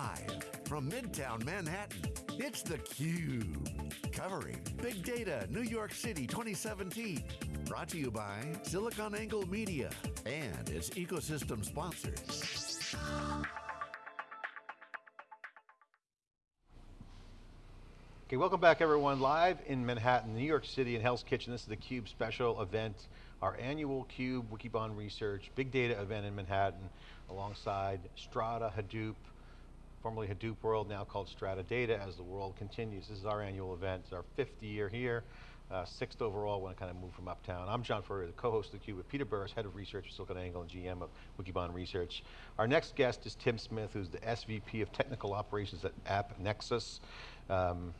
Live from Midtown Manhattan, it's theCUBE. Covering Big Data New York City 2017. Brought to you by SiliconANGLE Media and its ecosystem sponsors. Okay, welcome back everyone. Live in Manhattan, New York City in Hell's Kitchen. This is the CUBE special event, our annual CUBE Wikibon Research Big Data event in Manhattan, alongside Strata Hadoop, formerly Hadoop World, now called Strata Data, as the world continues. This is our annual event, it's our fifth year here, uh, sixth overall when I kind of moved from uptown. I'm John Furrier, the co-host of theCUBE with Peter Burris, head of research at SiliconANGLE and GM of Wikibon Research. Our next guest is Tim Smith, who's the SVP of Technical Operations at AppNexus. Um,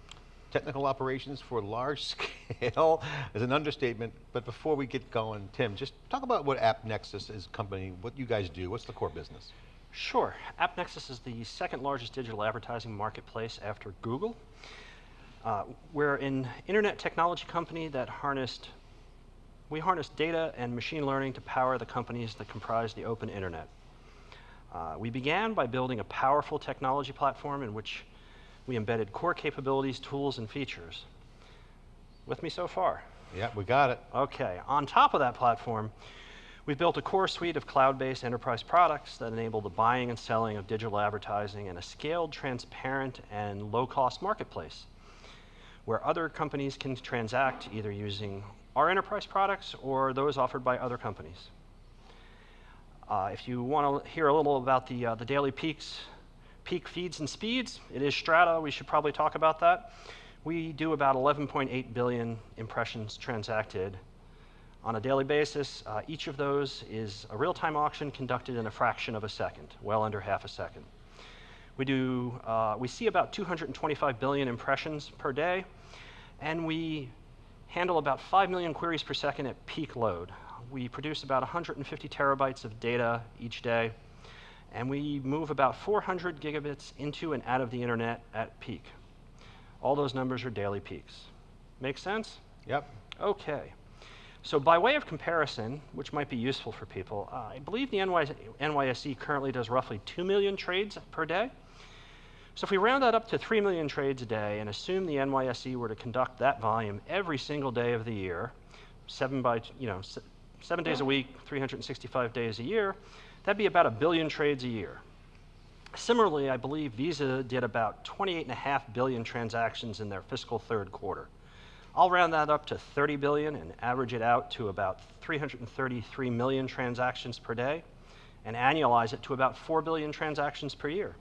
technical operations for large scale is an understatement, but before we get going, Tim, just talk about what AppNexus is company, what you guys do, what's the core business? Sure, AppNexus is the second largest digital advertising marketplace after Google. Uh, we're an internet technology company that harnessed, we harness data and machine learning to power the companies that comprise the open internet. Uh, we began by building a powerful technology platform in which we embedded core capabilities, tools, and features. With me so far? Yeah, we got it. Okay, on top of that platform, we've built a core suite of cloud-based enterprise products that enable the buying and selling of digital advertising in a scaled, transparent, and low-cost marketplace, where other companies can transact either using our enterprise products or those offered by other companies. Uh, if you want to hear a little about the, uh, the daily peaks peak feeds and speeds. It is Strata, we should probably talk about that. We do about 11.8 billion impressions transacted on a daily basis. Uh, each of those is a real-time auction conducted in a fraction of a second, well under half a second. We do, uh, we see about 225 billion impressions per day, and we handle about 5 million queries per second at peak load. We produce about 150 terabytes of data each day and we move about 400 gigabits into and out of the internet at peak. All those numbers are daily peaks. Make sense? Yep. Okay. So by way of comparison, which might be useful for people, uh, I believe the NYSE currently does roughly 2 million trades per day. So if we round that up to 3 million trades a day and assume the NYSE were to conduct that volume every single day of the year, seven by, you know, seven days a week, 365 days a year, That'd be about a billion trades a year. Similarly, I believe Visa did about 28.5 billion transactions in their fiscal third quarter. I'll round that up to 30 billion and average it out to about 333 million transactions per day and annualize it to about 4 billion transactions per year.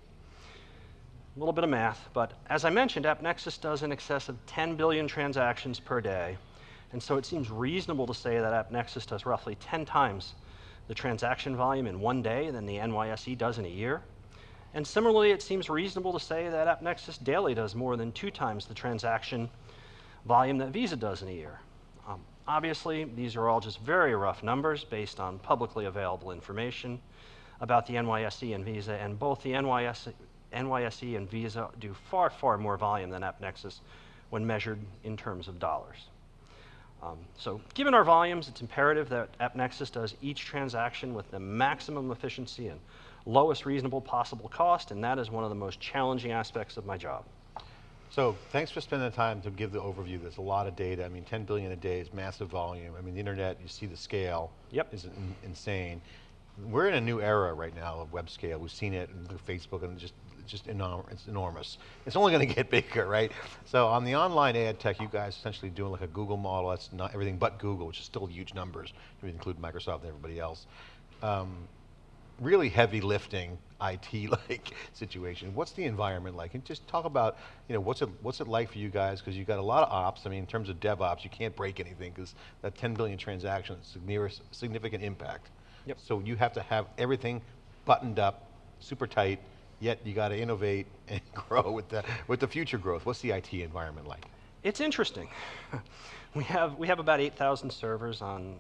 A little bit of math, but as I mentioned, AppNexus does in excess of 10 billion transactions per day, and so it seems reasonable to say that AppNexus does roughly 10 times the transaction volume in one day than the NYSE does in a year. And similarly, it seems reasonable to say that AppNexus daily does more than two times the transaction volume that Visa does in a year. Um, obviously, these are all just very rough numbers based on publicly available information about the NYSE and Visa, and both the NYSE, NYSE and Visa do far, far more volume than AppNexus when measured in terms of dollars. Um, so given our volumes, it's imperative that AppNexus does each transaction with the maximum efficiency and lowest reasonable possible cost, and that is one of the most challenging aspects of my job. So thanks for spending the time to give the overview. There's a lot of data. I mean, 10 billion a day is massive volume. I mean, the internet, you see the scale yep. is in, insane. We're in a new era right now of web scale. We've seen it in Facebook and just just enorm it's enormous. It's only going to get bigger, right? So on the online ad tech, you guys essentially doing like a Google model, that's not everything but Google, which is still huge numbers, if you include Microsoft and everybody else. Um, really heavy lifting IT-like situation. What's the environment like? And just talk about, you know, what's it, what's it like for you guys? Because you've got a lot of ops. I mean, in terms of DevOps, you can't break anything because that 10 billion transactions is significant impact. Yep. So you have to have everything buttoned up, super tight, yet you got to innovate and grow with the, with the future growth. What's the IT environment like? It's interesting. we, have, we have about 8,000 servers on,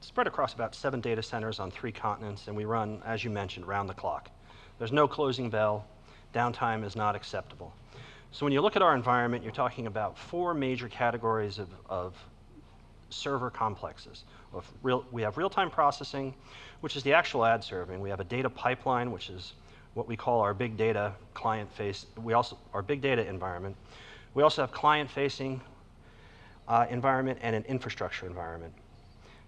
spread across about seven data centers on three continents, and we run, as you mentioned, round the clock. There's no closing bell. Downtime is not acceptable. So when you look at our environment, you're talking about four major categories of, of server complexes. Real, we have real-time processing, which is the actual ad serving. We have a data pipeline, which is what we call our big data client face, we also, our big data environment. We also have client facing uh, environment and an infrastructure environment.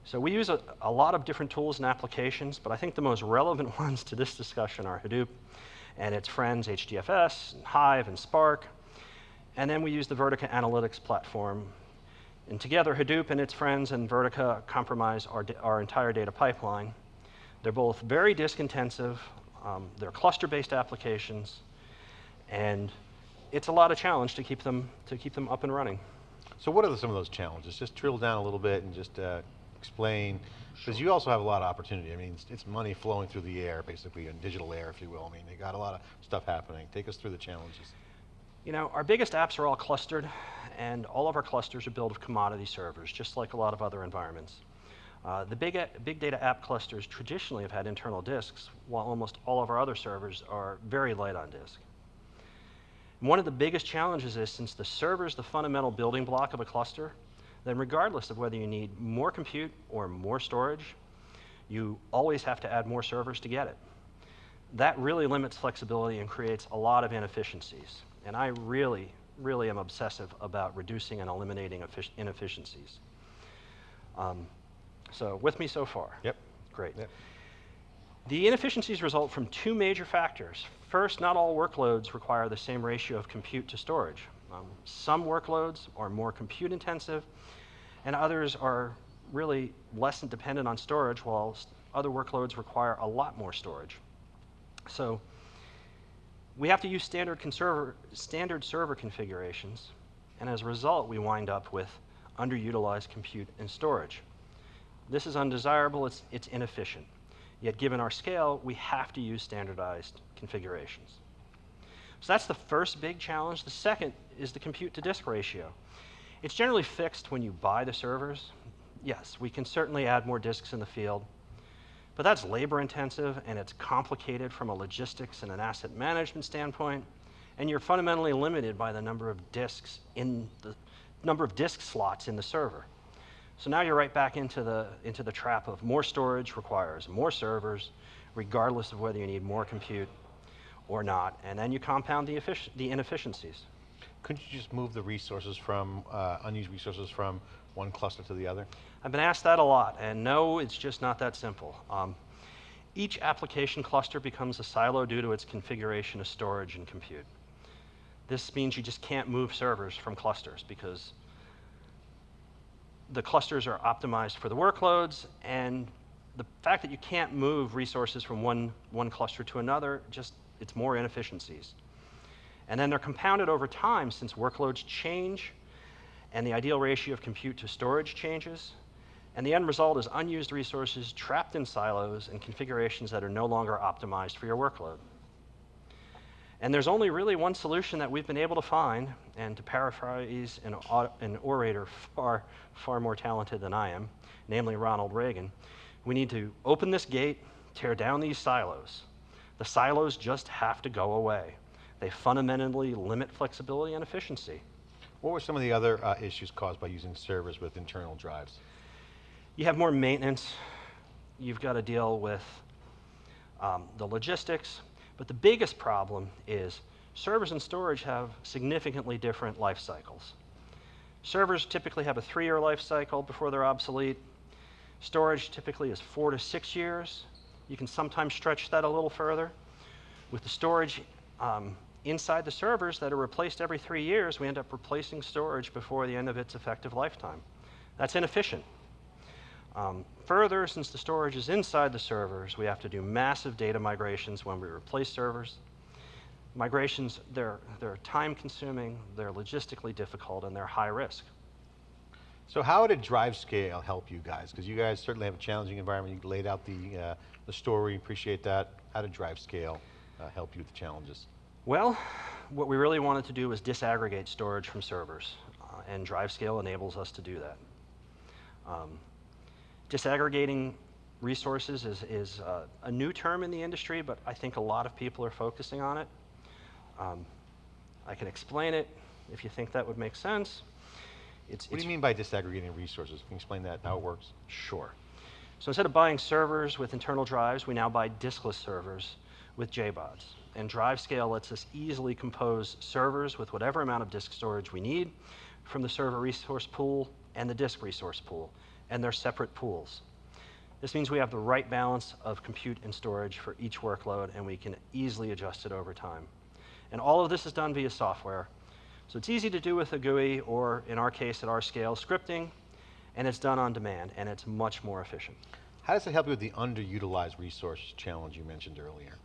So we use a, a, lot of different tools and applications, but I think the most relevant ones to this discussion are Hadoop and its friends, HDFS, and Hive, and Spark. And then we use the Vertica Analytics platform. And together, Hadoop and its friends and Vertica comprise our, our entire data pipeline. They're both very disk intensive, um, they're cluster-based applications, and it's a lot of challenge to keep them, to keep them up and running. So what are the, some of those challenges? Just drill down a little bit and just uh, explain, because sure. you also have a lot of opportunity. I mean, it's, it's, money flowing through the air, basically, in digital air, if you will. I mean, you got a lot of stuff happening. Take us through the challenges. You know, our biggest apps are all clustered, and all of our clusters are built of commodity servers, just like a lot of other environments. Uh, the big, big data app clusters traditionally have had internal disks, while almost all of our other servers are very light on disk. One of the biggest challenges is since the server is the fundamental building block of a cluster, then regardless of whether you need more compute or more storage, you always have to add more servers to get it. That really limits flexibility and creates a lot of inefficiencies. And I really, really am obsessive about reducing and eliminating inefficiencies. Um, so with me so far? Yep. Great. Yep. The inefficiencies result from two major factors. First, not all workloads require the same ratio of compute to storage. Um, some workloads are more compute intensive, and others are really less dependent on storage, while other workloads require a lot more storage. So we have to use standard, standard server configurations, and as a result, we wind up with underutilized compute and storage. This is undesirable, it's, it's inefficient. Yet given our scale, we have to use standardized configurations. So that's the first big challenge. The second is the compute to disk ratio. It's generally fixed when you buy the servers. Yes, we can certainly add more disks in the field, but that's labor intensive and it's complicated from a logistics and an asset management standpoint, and you're fundamentally limited by the number of disks in the number of disk slots in the server. So now you're right back into the, into the trap of more storage requires more servers, regardless of whether you need more compute or not, and then you compound the, the inefficiencies. Couldn't you just move the resources from, uh, unused resources from one cluster to the other? I've been asked that a lot, and no, it's just not that simple. Um, each application cluster becomes a silo due to its configuration of storage and compute. This means you just can't move servers from clusters because the clusters are optimized for the workloads, and the fact that you can't move resources from one, one cluster to another, just it's more inefficiencies. And then they're compounded over time since workloads change and the ideal ratio of compute to storage changes. And the end result is unused resources trapped in silos and configurations that are no longer optimized for your workload. And there's only really one solution that we've been able to find, and to paraphrase an, an orator far, far more talented than I am, namely Ronald Reagan, we need to open this gate, tear down these silos. The silos just have to go away. They fundamentally limit flexibility and efficiency. What were some of the other uh, issues caused by using servers with internal drives? You have more maintenance. You've got to deal with um, the logistics. But the biggest problem is servers and storage have significantly different life cycles. Servers typically have a three-year life cycle before they're obsolete. Storage typically is four to six years. You can sometimes stretch that a little further. With the storage um, inside the servers that are replaced every three years, we end up replacing storage before the end of its effective lifetime. That's inefficient. Um, further, since the storage is inside the servers, we have to do massive data migrations when we replace servers. Migrations, they're, they're time consuming, they're logistically difficult, and they're high risk. So how did DriveScale help you guys? Because you guys certainly have a challenging environment. You laid out the, uh, the story, appreciate that. How did DriveScale uh, help you with the challenges? Well, what we really wanted to do was disaggregate storage from servers, uh, and DriveScale enables us to do that. Um, Disaggregating resources is, is uh, a new term in the industry, but I think a lot of people are focusing on it. Um, I can explain it if you think that would make sense. It's, what it's do you mean by disaggregating resources? Can you explain that, how it works? Sure. So instead of buying servers with internal drives, we now buy diskless servers with JBODs. And DriveScale lets us easily compose servers with whatever amount of disk storage we need from the server resource pool and the disk resource pool, and they're separate pools. This means we have the right balance of compute and storage for each workload, and we can easily adjust it over time. And all of this is done via software. So it's easy to do with a GUI, or in our case, at our scale, scripting, and it's done on demand, and it's much more efficient. How does it help you with the underutilized resource challenge you mentioned earlier?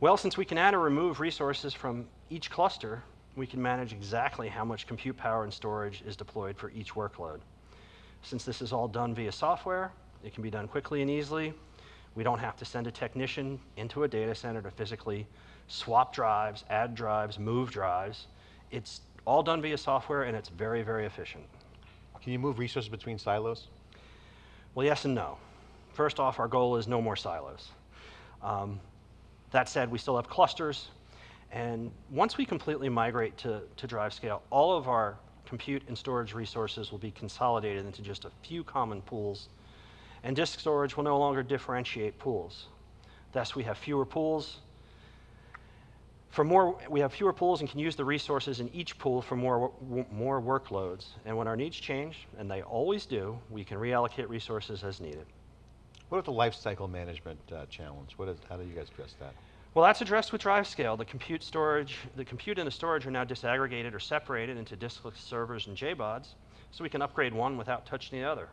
Well, since we can add or remove resources from each cluster, we can manage exactly how much compute power and storage is deployed for each workload. Since this is all done via software, it can be done quickly and easily. We don't have to send a technician into a data center to physically swap drives, add drives, move drives. It's all done via software and it's very, very efficient. Can you move resources between silos? Well, yes and no. First off, our goal is no more silos. Um, that said, we still have clusters, and once we completely migrate to, to DriveScale, all of our compute and storage resources will be consolidated into just a few common pools, and disk storage will no longer differentiate pools. Thus, we have fewer pools. For more, we have fewer pools and can use the resources in each pool for more, more workloads. And when our needs change, and they always do, we can reallocate resources as needed. What about the lifecycle management uh, challenge? What is, how do you guys address that? Well, that's addressed with DriveScale. The compute storage, the compute and the storage are now disaggregated or separated into diskless servers and JBODs, so we can upgrade one without touching the other.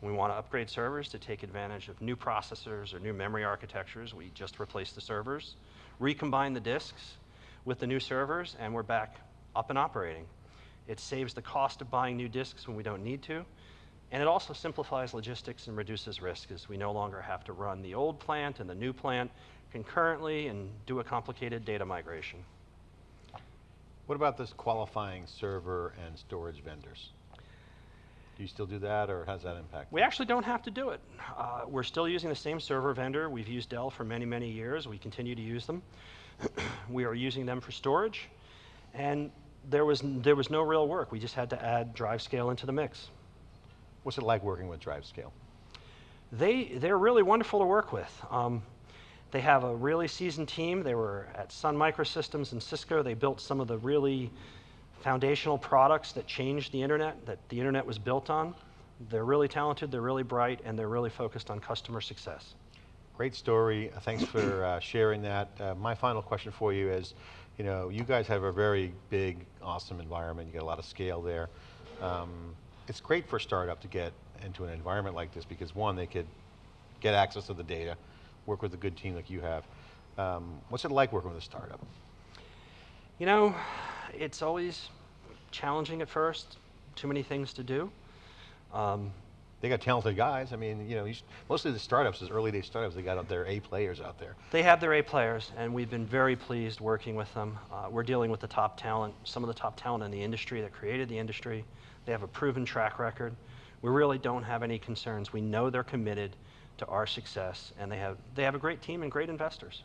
We want to upgrade servers to take advantage of new processors or new memory architectures, we just replace the servers, recombine the disks with the new servers, and we're back up and operating. It saves the cost of buying new disks when we don't need to, and it also simplifies logistics and reduces risk as we no longer have to run the old plant and the new plant concurrently and do a complicated data migration. What about this qualifying server and storage vendors? Do you still do that, or does that impact? We actually don't have to do it. Uh, we're still using the same server vendor. We've used Dell for many, many years. We continue to use them. we are using them for storage, and there was, there was no real work. We just had to add DriveScale into the mix. What's it like working with DriveScale? They, they're really wonderful to work with. Um, they have a really seasoned team. They were at Sun Microsystems and Cisco. They built some of the really foundational products that changed the internet, that the internet was built on. They're really talented, they're really bright, and they're really focused on customer success. Great story. Uh, thanks for uh, sharing that. Uh, my final question for you is, you know, you guys have a very big, awesome environment. You got a lot of scale there. Um, it's great for a startup to get into an environment like this because one, they could get access to the data, work with a good team like you have. Um, what's it like working with a startup? You know, it's always challenging at first, too many things to do. Um, they got talented guys. I mean, you know, most of the startups, as early day startups, they got their A players out there. They have their A players, and we've been very pleased working with them. Uh, we're dealing with the top talent, some of the top talent in the industry that created the industry. They have a proven track record. We really don't have any concerns. We know they're committed to our success, and they have, they have a great team and great investors.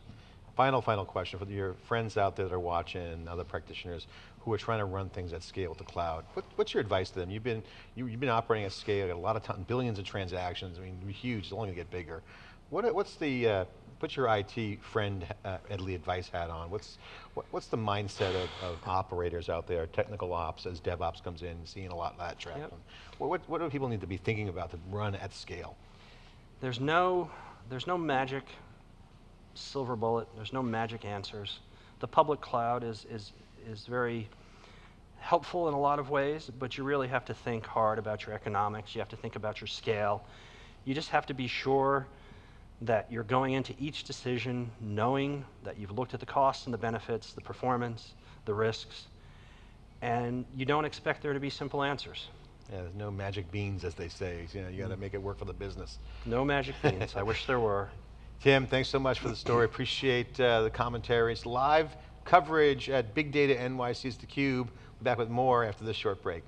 Final, final question for your friends out there that are watching, other practitioners who are trying to run things at scale with the cloud. What, what's your advice to them? You've been, you, have been operating at scale, got a lot of time, billions of transactions, I mean, huge, it's only going to get bigger. What, what's the, uh, put your IT friend uh, Edley advice hat on. What's, what, what's the mindset of, of, operators out there, technical ops, as DevOps comes in, seeing a lot of that traffic? Yep. What, what, what do people need to be thinking about to run at scale? There's no, there's no magic silver bullet. There's no magic answers. The public cloud is, is, is very helpful in a lot of ways, but you really have to think hard about your economics. You have to think about your scale. You just have to be sure that you're going into each decision knowing that you've looked at the costs and the benefits, the performance, the risks, and you don't expect there to be simple answers. Yeah, there's no magic beans, as they say. You know, you got to mm. make it work for the business. No magic beans. I wish there were. Tim, thanks so much for the story. Appreciate uh, the commentaries. Live coverage at Big Data NYC's theCUBE. Back with more after this short break.